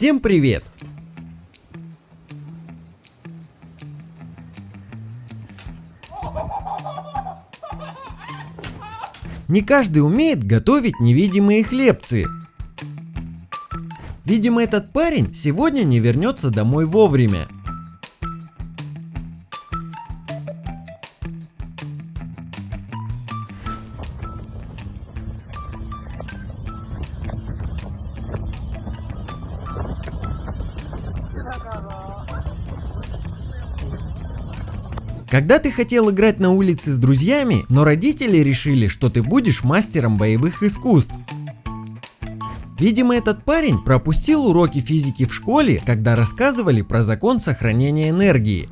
Всем привет! Не каждый умеет готовить невидимые хлебцы. Видимо, этот парень сегодня не вернется домой вовремя. Когда ты хотел играть на улице с друзьями, но родители решили, что ты будешь мастером боевых искусств. Видимо, этот парень пропустил уроки физики в школе, когда рассказывали про закон сохранения энергии.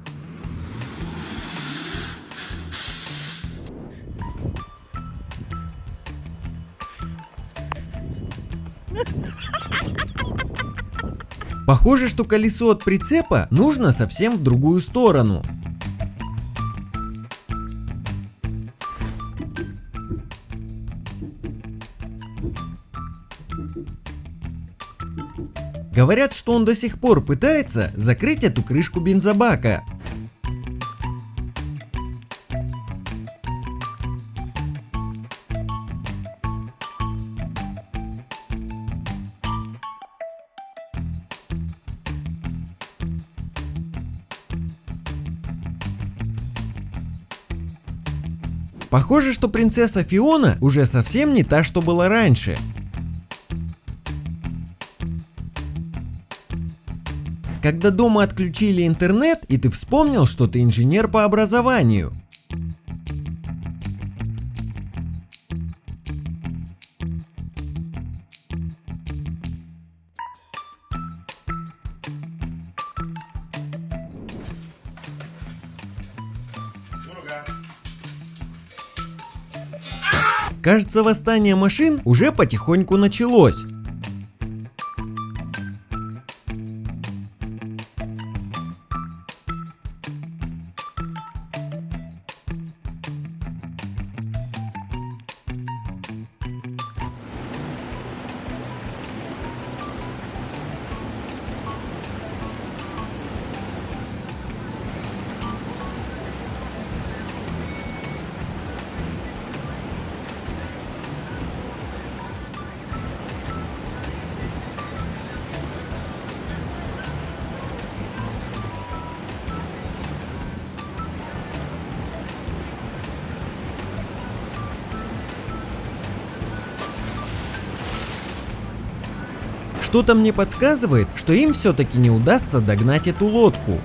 Похоже, что колесо от прицепа нужно совсем в другую сторону. Говорят, что он до сих пор пытается закрыть эту крышку бензобака. Похоже, что принцесса Фиона уже совсем не та, что была раньше. Когда дома отключили интернет, и ты вспомнил, что ты инженер по образованию. Кажется, восстание машин уже потихоньку началось. Что-то мне подсказывает, что им все-таки не удастся догнать эту лодку.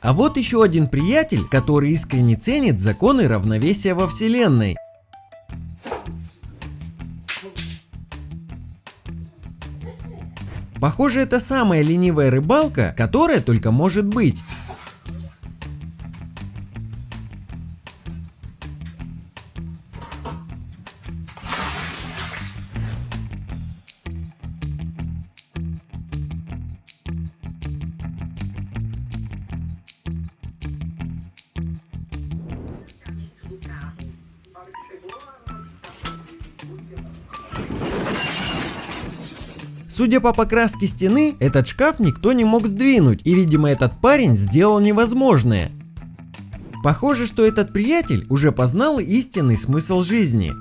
А вот еще один приятель, который искренне ценит законы равновесия во вселенной. Похоже, это самая ленивая рыбалка, которая только может быть. Судя по покраске стены, этот шкаф никто не мог сдвинуть, и видимо этот парень сделал невозможное. Похоже, что этот приятель уже познал истинный смысл жизни.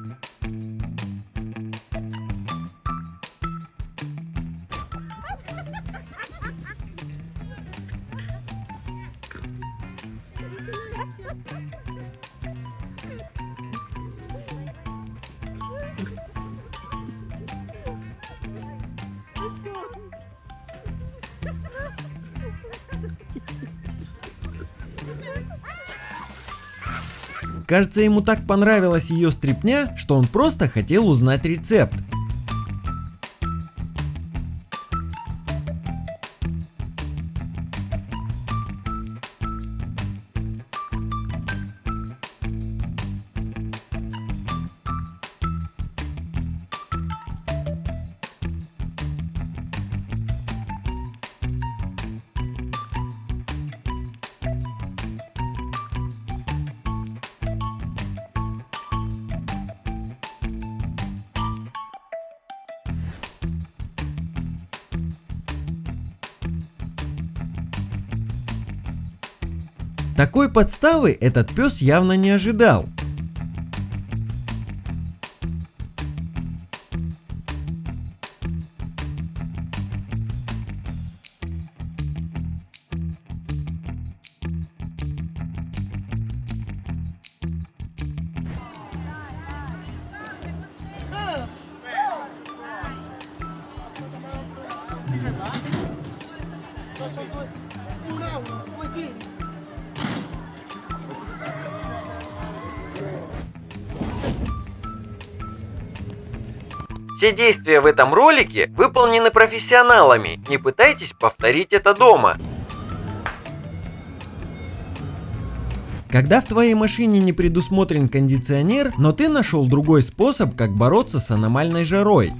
Кажется, ему так понравилась ее стрипня, что он просто хотел узнать рецепт. Такой подставы этот пес явно не ожидал. Все действия в этом ролике выполнены профессионалами, не пытайтесь повторить это дома. Когда в твоей машине не предусмотрен кондиционер, но ты нашел другой способ, как бороться с аномальной жарой.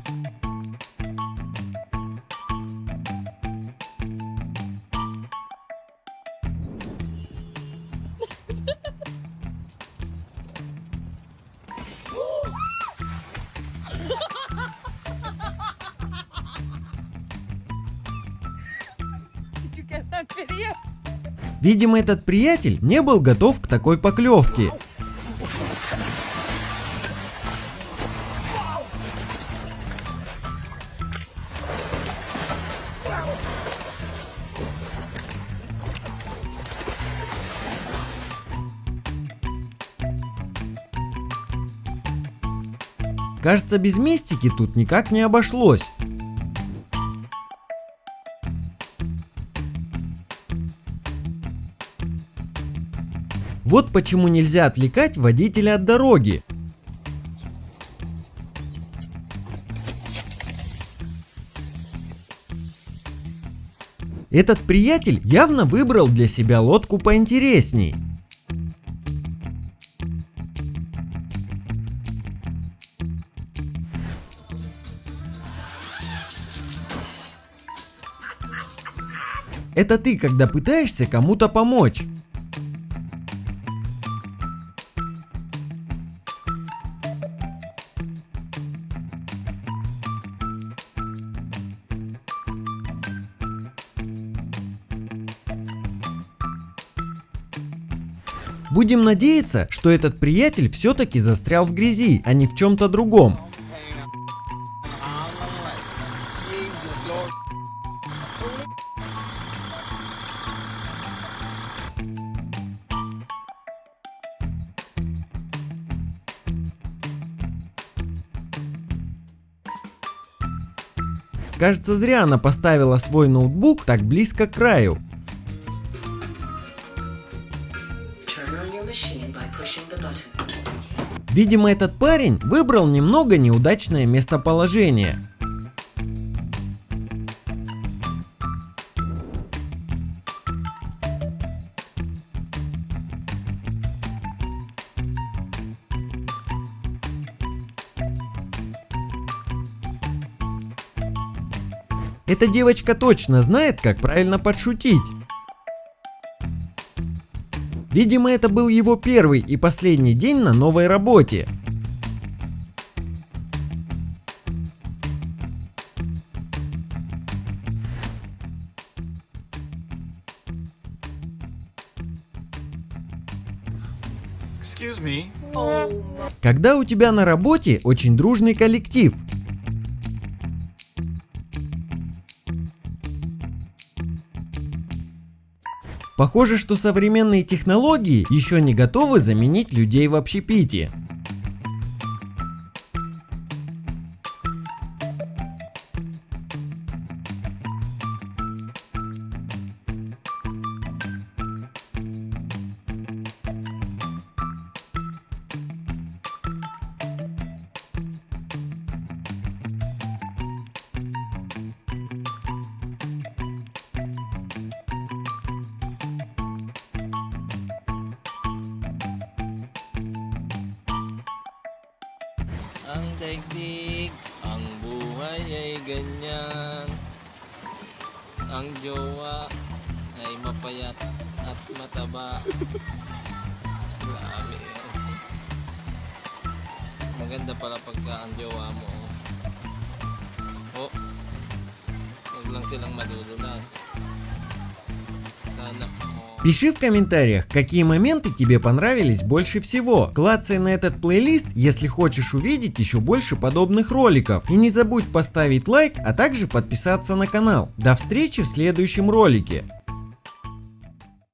Видимо, этот приятель не был готов к такой поклевке. Кажется, без мистики тут никак не обошлось. Вот почему нельзя отвлекать водителя от дороги. Этот приятель явно выбрал для себя лодку поинтересней. Это ты, когда пытаешься кому-то помочь. Будем надеяться, что этот приятель все-таки застрял в грязи, а не в чем-то другом. Кажется, зря она поставила свой ноутбук так близко к краю. Видимо, этот парень выбрал немного неудачное местоположение. Эта девочка точно знает, как правильно подшутить. Видимо, это был его первый и последний день на новой работе. Когда у тебя на работе очень дружный коллектив, Похоже, что современные технологии еще не готовы заменить людей в общепите. Ang daigdig, ang buhay ay ganyan. Ang jowa ay mapayat at mataba. Grabe. oh. Maganda pala pagka ang jowa mo. Oh. Huwag lang silang madudulas. Sana, oh. Пиши в комментариях, какие моменты тебе понравились больше всего. Клацай на этот плейлист, если хочешь увидеть еще больше подобных роликов. И не забудь поставить лайк, а также подписаться на канал. До встречи в следующем ролике.